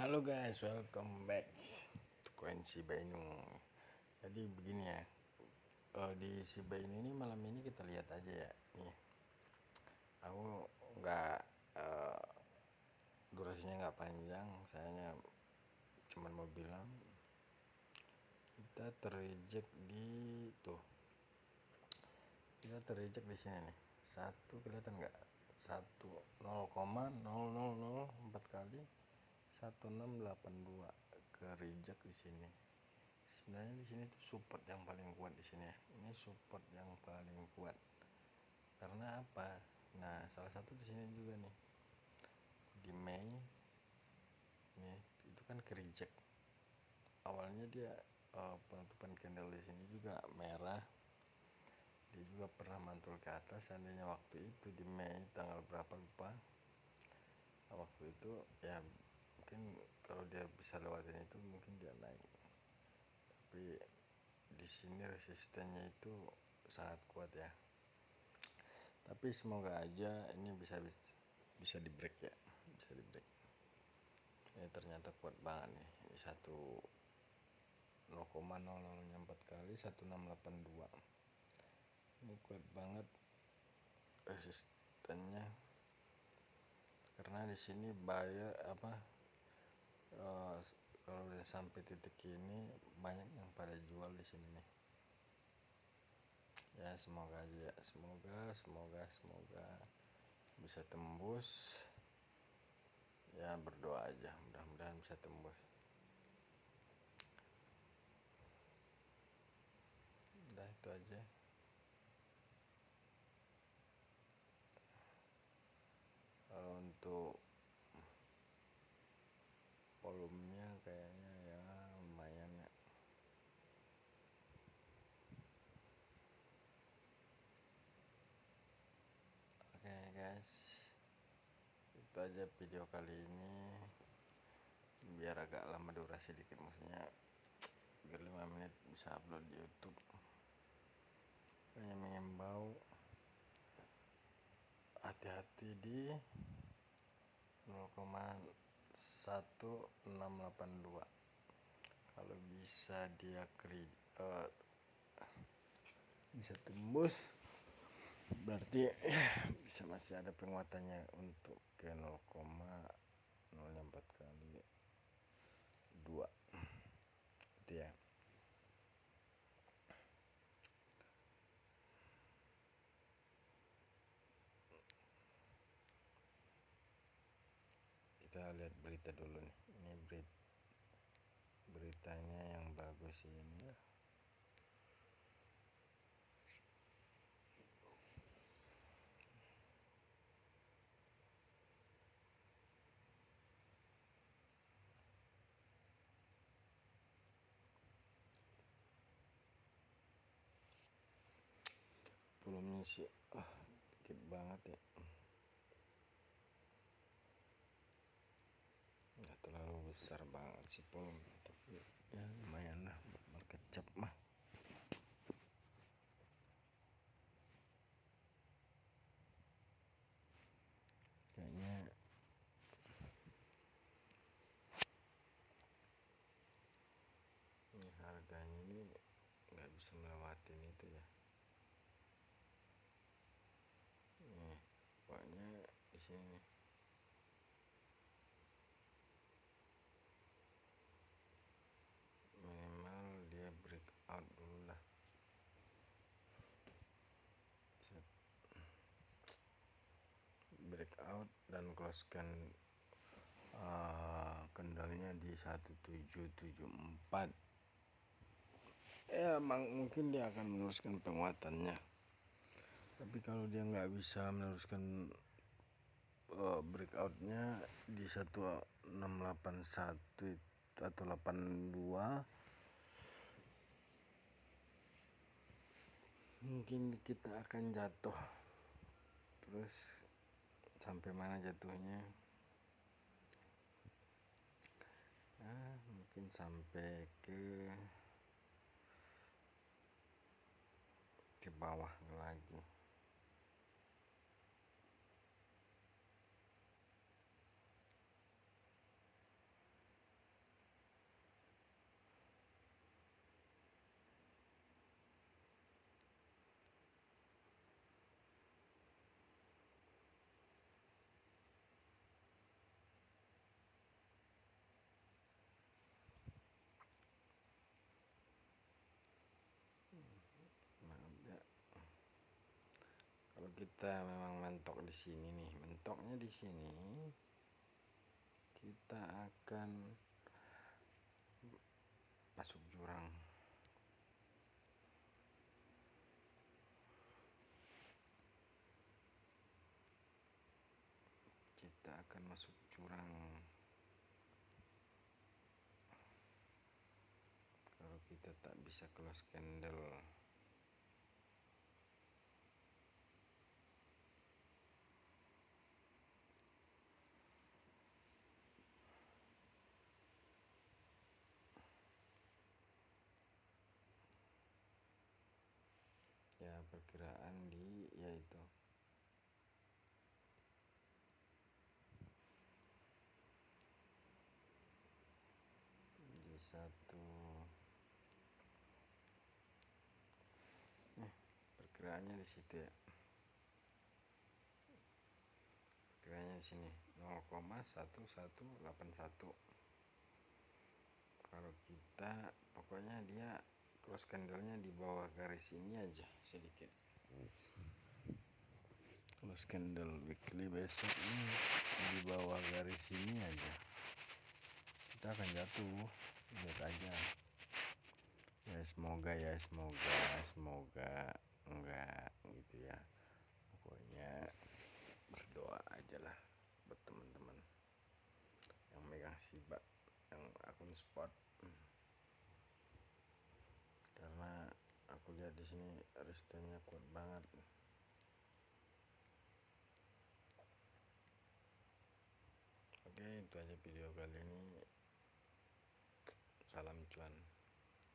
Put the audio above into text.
Halo guys, welcome back to Koin Shiba. Jadi begini ya, uh, di Shiba Inu ini malam ini kita lihat aja ya. Nih, aku nggak uh, durasinya nggak panjang, sayanya cuman mau bilang kita terreject di tuh, kita terreject di sini nih. Satu kelihatan nggak? Satu 0,0004 kali 1682 ke reject di sini. Sebenarnya di sini tuh support yang paling kuat di sini ya. Ini support yang paling kuat. Karena apa? Nah salah satu di sini juga nih. Di Mei nih itu kan ke reject awalnya dia uh, penutupan candle di sini juga merah. Dia juga pernah mantul ke atas seandainya waktu itu di Mei tanggal berapa lupa. Waktu itu ya mungkin kalau dia bisa lewatin itu mungkin dia naik. Tapi di sini resistennya itu sangat kuat ya. Tapi semoga aja ini bisa bisa di break ya bisa di break. Ini ternyata kuat banget nih. Ini satu 0,00 4 kali 1682 ini kuat banget resistennya. Karena di sini buyer apa uh, kalau udah sampai titik ini banyak yang pada jual di sini nih. Ya semoga aja semoga semoga semoga bisa tembus. Ya berdoa aja. Mudah-mudahan bisa tembus. Udah itu aja kalau untuk volumenya kayaknya ya lumayan ya. Oke okay, guys. Itu aja video kali ini. Biar agak lama durasi dikit maksudnya biar 5 menit bisa upload di youtube. Hanya mengimbau. Hati-hati di 0,1682 kalau bisa dia kri uh, bisa tembus berarti bisa masih ada penguatannya untuk ke 0,004 kali 2 itu ya kita lihat berita dulu nih. Ini berita beritanya yang bagus ini. Volumenya sih ah dikit banget ya nggak terlalu besar banget sih pun tapi ya lumayan lah berkecap mah. Kayaknya ini harganya ini nggak bisa melewati itu ya. Nih pokoknya di sini dulu lah Set. Breakout dan closekan uh, kendalinya di 1774 ya mungkin dia akan meneruskan penguatannya. Tapi kalau dia nggak bisa meneruskan uh, breakoutnya di 1681 atau 82 mungkin kita akan jatuh. Terus sampai mana jatuhnya? Nah, mungkin sampai ke ke bawah lagi kita memang mentok di sini nih. Mentoknya di sini kita akan masuk jurang. Kita akan masuk jurang. Kalau kita tak bisa close candle ya perkiraan di yaitu di satu. Eh, perkiraannya di situ ya. Perkiraannya di sini 0,1181 kalau kita pokoknya dia close candlenya di bawah garis ini aja sedikit. Close candle weekly besok ini di bawah garis ini aja. Kita akan jatuh lihat aja. Ya semoga ya semoga semoga enggak gitu ya. Pokoknya berdoa aja lah buat teman-teman yang megang sibak yang akun spot karena aku lihat di sini restennya kuat banget. Oke itu aja video kali ini. Salam cuan